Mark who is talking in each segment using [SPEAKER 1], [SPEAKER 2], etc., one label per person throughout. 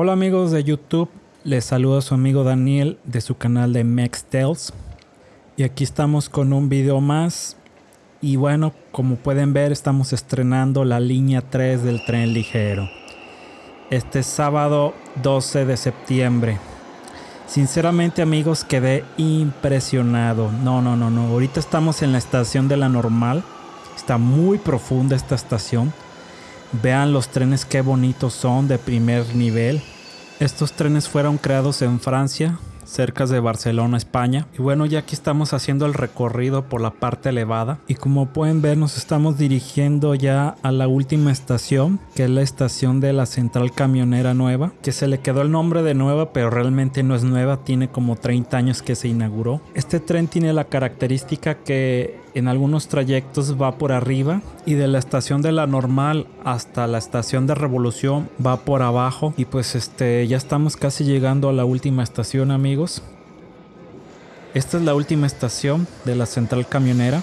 [SPEAKER 1] Hola amigos de YouTube, les saluda su amigo Daniel de su canal de Mex Tales. Y aquí estamos con un video más. Y bueno, como pueden ver, estamos estrenando la línea 3 del tren ligero. Este sábado 12 de septiembre. Sinceramente amigos, quedé impresionado. No, no, no, no. Ahorita estamos en la estación de la normal. Está muy profunda esta estación. Vean los trenes qué bonitos son de primer nivel. Estos trenes fueron creados en Francia, cerca de Barcelona, España. Y bueno, ya aquí estamos haciendo el recorrido por la parte elevada. Y como pueden ver, nos estamos dirigiendo ya a la última estación, que es la estación de la central camionera nueva, que se le quedó el nombre de nueva, pero realmente no es nueva, tiene como 30 años que se inauguró. Este tren tiene la característica que en algunos trayectos va por arriba y de la estación de la normal hasta la estación de revolución va por abajo. Y pues este ya estamos casi llegando a la última estación amigos. Esta es la última estación de la central camionera.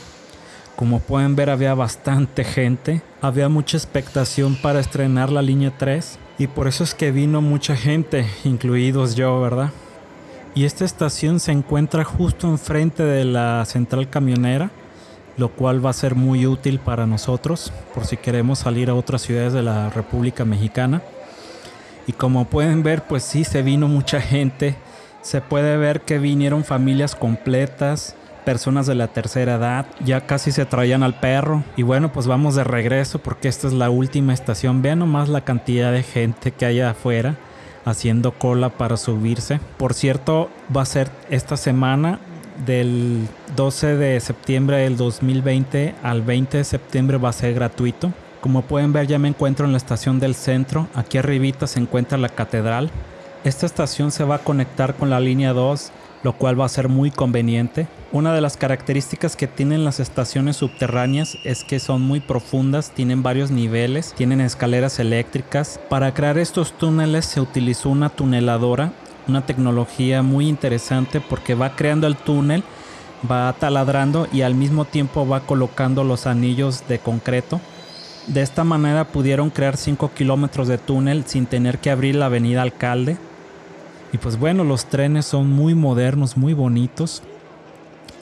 [SPEAKER 1] Como pueden ver había bastante gente. Había mucha expectación para estrenar la línea 3 y por eso es que vino mucha gente incluidos yo verdad y esta estación se encuentra justo enfrente de la central camionera lo cual va a ser muy útil para nosotros por si queremos salir a otras ciudades de la República Mexicana. Y como pueden ver, pues sí, se vino mucha gente. Se puede ver que vinieron familias completas, personas de la tercera edad, ya casi se traían al perro. Y bueno, pues vamos de regreso porque esta es la última estación. Vean nomás la cantidad de gente que hay afuera haciendo cola para subirse. Por cierto, va a ser esta semana del 12 de septiembre del 2020 al 20 de septiembre va a ser gratuito. Como pueden ver ya me encuentro en la estación del centro. Aquí arribita se encuentra la catedral. Esta estación se va a conectar con la línea 2, lo cual va a ser muy conveniente. Una de las características que tienen las estaciones subterráneas es que son muy profundas, tienen varios niveles, tienen escaleras eléctricas. Para crear estos túneles se utilizó una tuneladora una tecnología muy interesante porque va creando el túnel, va taladrando y al mismo tiempo va colocando los anillos de concreto. De esta manera pudieron crear 5 kilómetros de túnel sin tener que abrir la avenida Alcalde. Y pues bueno, los trenes son muy modernos, muy bonitos.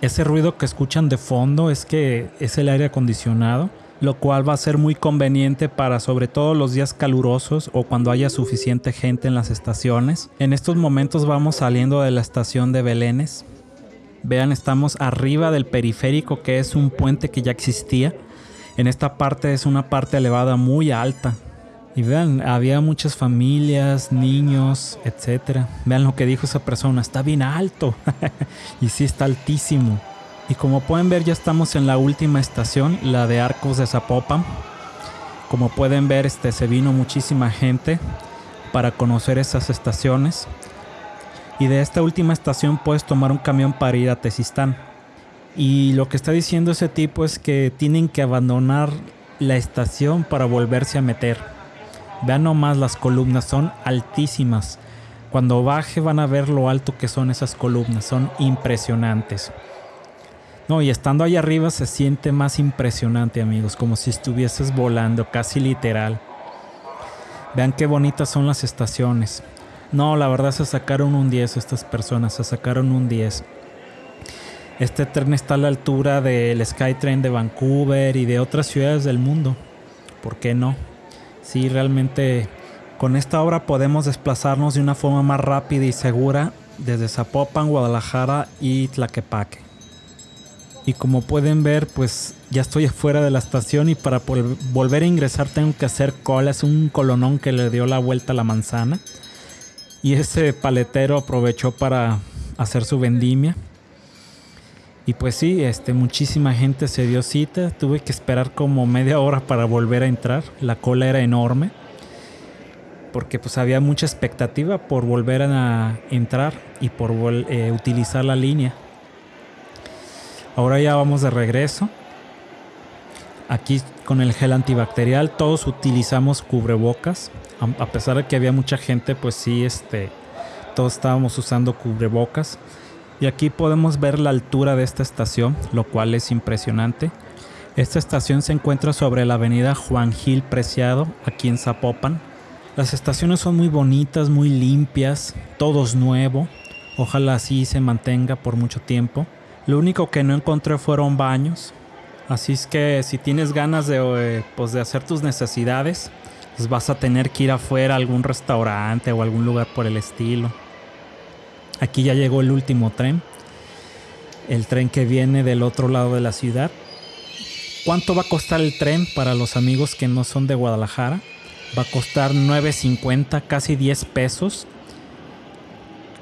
[SPEAKER 1] Ese ruido que escuchan de fondo es que es el aire acondicionado lo cual va a ser muy conveniente para sobre todo los días calurosos o cuando haya suficiente gente en las estaciones. En estos momentos vamos saliendo de la estación de Belénes. Vean, estamos arriba del periférico que es un puente que ya existía. En esta parte es una parte elevada muy alta. Y vean, había muchas familias, niños, etc. Vean lo que dijo esa persona, está bien alto. y sí está altísimo. Y como pueden ver ya estamos en la última estación, la de Arcos de Zapopan. Como pueden ver este, se vino muchísima gente para conocer esas estaciones. Y de esta última estación puedes tomar un camión para ir a Tezistán. Y lo que está diciendo ese tipo es que tienen que abandonar la estación para volverse a meter. Vean nomás las columnas, son altísimas. Cuando baje van a ver lo alto que son esas columnas, son impresionantes. No, y estando ahí arriba se siente más impresionante, amigos, como si estuvieses volando, casi literal. Vean qué bonitas son las estaciones. No, la verdad se sacaron un 10 estas personas, se sacaron un 10. Este tren está a la altura del Skytrain de Vancouver y de otras ciudades del mundo. ¿Por qué no? Sí, realmente con esta obra podemos desplazarnos de una forma más rápida y segura desde Zapopan, Guadalajara y Tlaquepaque. Y como pueden ver, pues ya estoy afuera de la estación y para volver a ingresar tengo que hacer cola. Es un colonón que le dio la vuelta a la manzana. Y ese paletero aprovechó para hacer su vendimia. Y pues sí, este, muchísima gente se dio cita. Tuve que esperar como media hora para volver a entrar. La cola era enorme. Porque pues había mucha expectativa por volver a entrar y por eh, utilizar la línea. Ahora ya vamos de regreso. Aquí con el gel antibacterial todos utilizamos cubrebocas. A pesar de que había mucha gente, pues sí, este, todos estábamos usando cubrebocas. Y aquí podemos ver la altura de esta estación, lo cual es impresionante. Esta estación se encuentra sobre la avenida Juan Gil Preciado, aquí en Zapopan. Las estaciones son muy bonitas, muy limpias, todo es nuevo. Ojalá así se mantenga por mucho tiempo. Lo único que no encontré fueron baños. Así es que si tienes ganas de, eh, pues de hacer tus necesidades, pues vas a tener que ir afuera a algún restaurante o algún lugar por el estilo. Aquí ya llegó el último tren. El tren que viene del otro lado de la ciudad. ¿Cuánto va a costar el tren para los amigos que no son de Guadalajara? Va a costar 9.50, casi 10 pesos.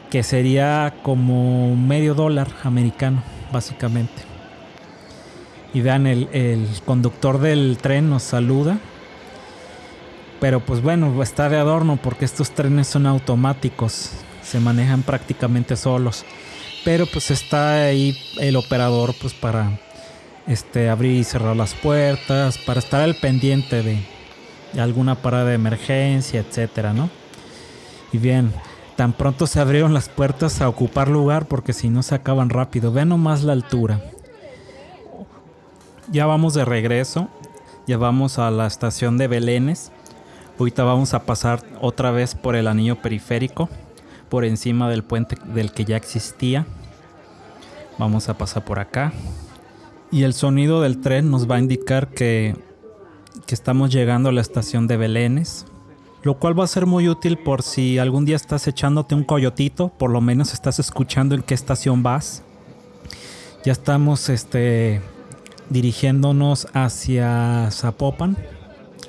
[SPEAKER 1] Que sería como medio dólar americano, básicamente. Y vean, el, el conductor del tren nos saluda. Pero pues bueno, está de adorno porque estos trenes son automáticos. Se manejan prácticamente solos. Pero pues está ahí el operador pues para este, abrir y cerrar las puertas, para estar al pendiente de, alguna parada de emergencia, etcétera, ¿no? Y bien, tan pronto se abrieron las puertas a ocupar lugar porque si no se acaban rápido. Vean nomás la altura. Ya vamos de regreso. Ya vamos a la estación de Belénes. Ahorita vamos a pasar otra vez por el anillo periférico. Por encima del puente del que ya existía. Vamos a pasar por acá. Y el sonido del tren nos va a indicar que, que estamos llegando a la estación de Belénes. Lo cual va a ser muy útil por si algún día estás echándote un coyotito, por lo menos estás escuchando en qué estación vas. Ya estamos este, dirigiéndonos hacia Zapopan,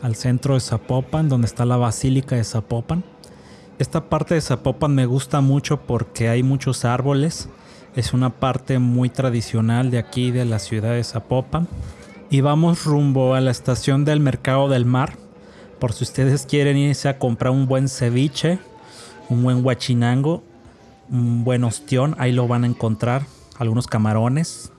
[SPEAKER 1] al centro de Zapopan, donde está la Basílica de Zapopan. Esta parte de Zapopan me gusta mucho porque hay muchos árboles es una parte muy tradicional de aquí, de la ciudad de Zapopan. Y vamos rumbo a la estación del Mercado del Mar. Por si ustedes quieren irse a comprar un buen ceviche, un buen guachinango, un buen ostión, ahí lo van a encontrar. Algunos camarones,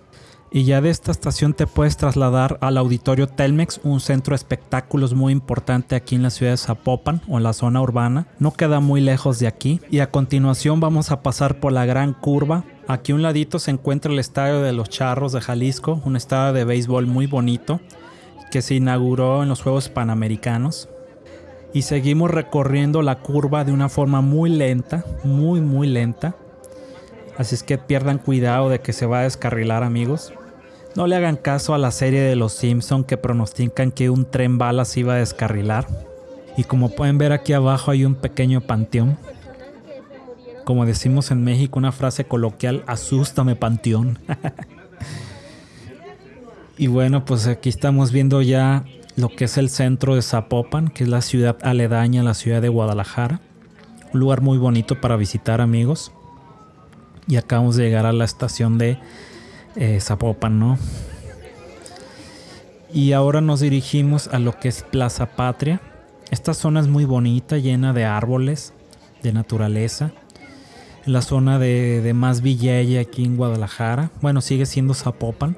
[SPEAKER 1] y ya de esta estación te puedes trasladar al Auditorio Telmex, un centro de espectáculos muy importante aquí en la ciudad de Zapopan o en la zona urbana. No queda muy lejos de aquí. Y a continuación vamos a pasar por la gran curva. Aquí un ladito se encuentra el Estadio de los Charros de Jalisco, un estadio de béisbol muy bonito que se inauguró en los Juegos Panamericanos. Y seguimos recorriendo la curva de una forma muy lenta, muy muy lenta. Así es que pierdan cuidado de que se va a descarrilar amigos. No le hagan caso a la serie de Los Simpson que pronostican que un tren balas iba a descarrilar. Y como pueden ver aquí abajo hay un pequeño panteón. Como decimos en México, una frase coloquial, asústame panteón. y bueno, pues aquí estamos viendo ya lo que es el centro de Zapopan, que es la ciudad aledaña a la ciudad de Guadalajara. Un lugar muy bonito para visitar amigos. Y acabamos de llegar a la estación de eh, Zapopan, ¿no? Y ahora nos dirigimos a lo que es Plaza Patria. Esta zona es muy bonita, llena de árboles, de naturaleza. La zona de, de más Villella aquí en Guadalajara. Bueno, sigue siendo Zapopan.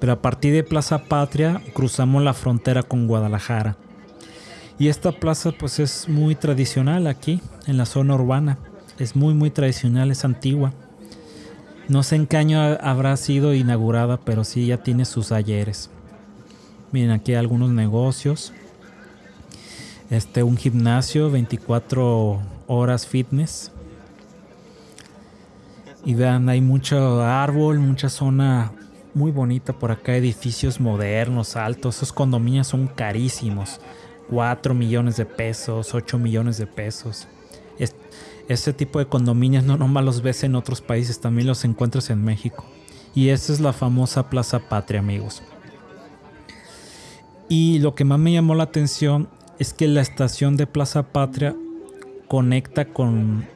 [SPEAKER 1] Pero a partir de Plaza Patria cruzamos la frontera con Guadalajara. Y esta plaza pues es muy tradicional aquí, en la zona urbana. Es muy muy tradicional, es antigua. No sé en qué año habrá sido inaugurada, pero sí ya tiene sus ayeres. Miren aquí algunos negocios. Este, un gimnasio, 24 horas fitness. Y vean, hay mucho árbol, mucha zona muy bonita por acá, edificios modernos, altos. Esos condominios son carísimos. 4 millones de pesos, 8 millones de pesos. Ese tipo de condominios no nomás los ves en otros países, también los encuentras en México. Y esa es la famosa Plaza Patria, amigos. Y lo que más me llamó la atención es que la estación de Plaza Patria conecta con,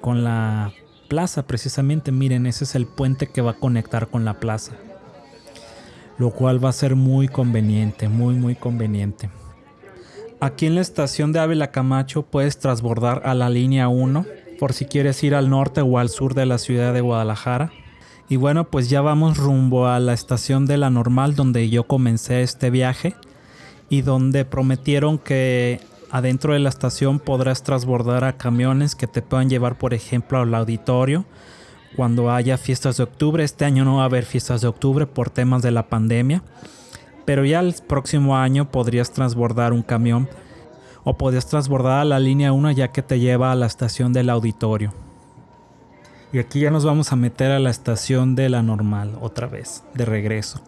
[SPEAKER 1] con la plaza precisamente. Miren, ese es el puente que va a conectar con la plaza. Lo cual va a ser muy conveniente, muy, muy conveniente. Aquí en la estación de Ávila Camacho puedes transbordar a la línea 1 por si quieres ir al norte o al sur de la ciudad de Guadalajara. Y bueno, pues ya vamos rumbo a la estación de la normal donde yo comencé este viaje y donde prometieron que adentro de la estación podrás transbordar a camiones que te puedan llevar, por ejemplo, al auditorio cuando haya fiestas de octubre. Este año no va a haber fiestas de octubre por temas de la pandemia pero ya el próximo año podrías transbordar un camión o podías transbordar a la línea 1 ya que te lleva a la estación del auditorio. Y aquí ya nos vamos a meter a la estación de la normal otra vez, de regreso.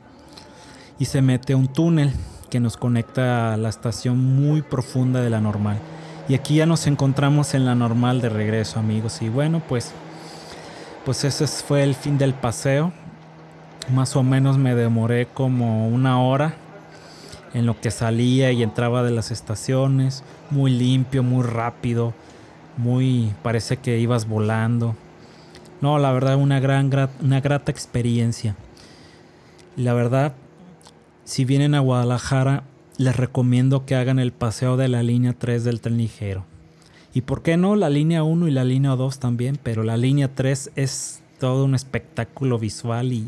[SPEAKER 1] Y se mete un túnel que nos conecta a la estación muy profunda de la normal. Y aquí ya nos encontramos en la normal de regreso, amigos. Y bueno, pues pues ese fue el fin del paseo. Más o menos me demoré como una hora en lo que salía y entraba de las estaciones. Muy limpio, muy rápido. Muy, parece que ibas volando. No, la verdad, una gran, una grata experiencia. La verdad, si vienen a Guadalajara, les recomiendo que hagan el paseo de la línea 3 del tren ligero. Y por qué no la línea 1 y la línea 2 también, pero la línea 3 es todo un espectáculo visual y,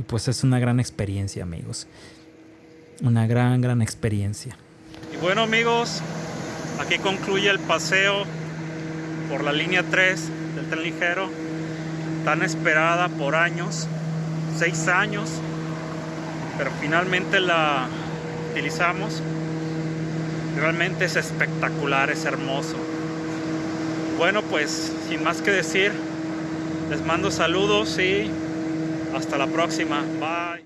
[SPEAKER 1] y pues es una gran experiencia, amigos. Una gran, gran experiencia.
[SPEAKER 2] Y bueno, amigos, aquí concluye el paseo por la línea 3 del tren ligero, tan esperada por años, seis años, pero finalmente la utilizamos Realmente es espectacular, es hermoso. Bueno, pues sin más que decir, les mando saludos y hasta la próxima. Bye.